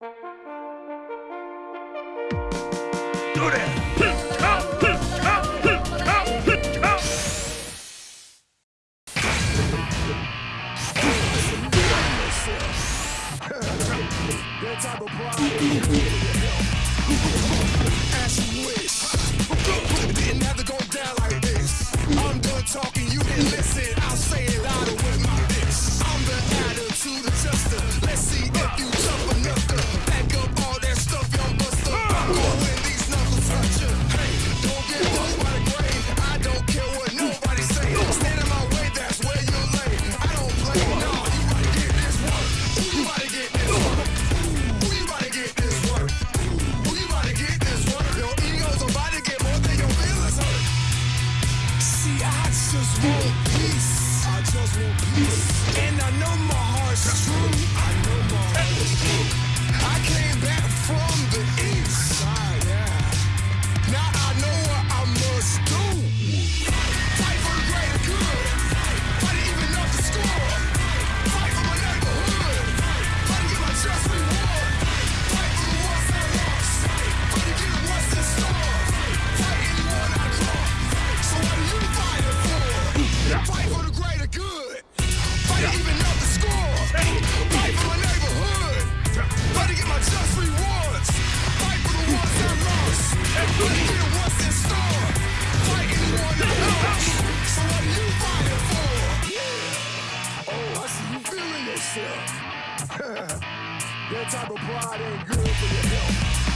Do type of you wish. Didn't have to go down like this. I'm done talking, you didn't listen. I'll say it louder with my lips. I'm the attitude adjuster. Let's see if you. just want peace. I just want peace. And I know yourself. that type of pride ain't good for your health.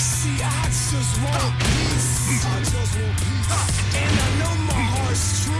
See, I just want peace. I just want peace. And I know my heart's true.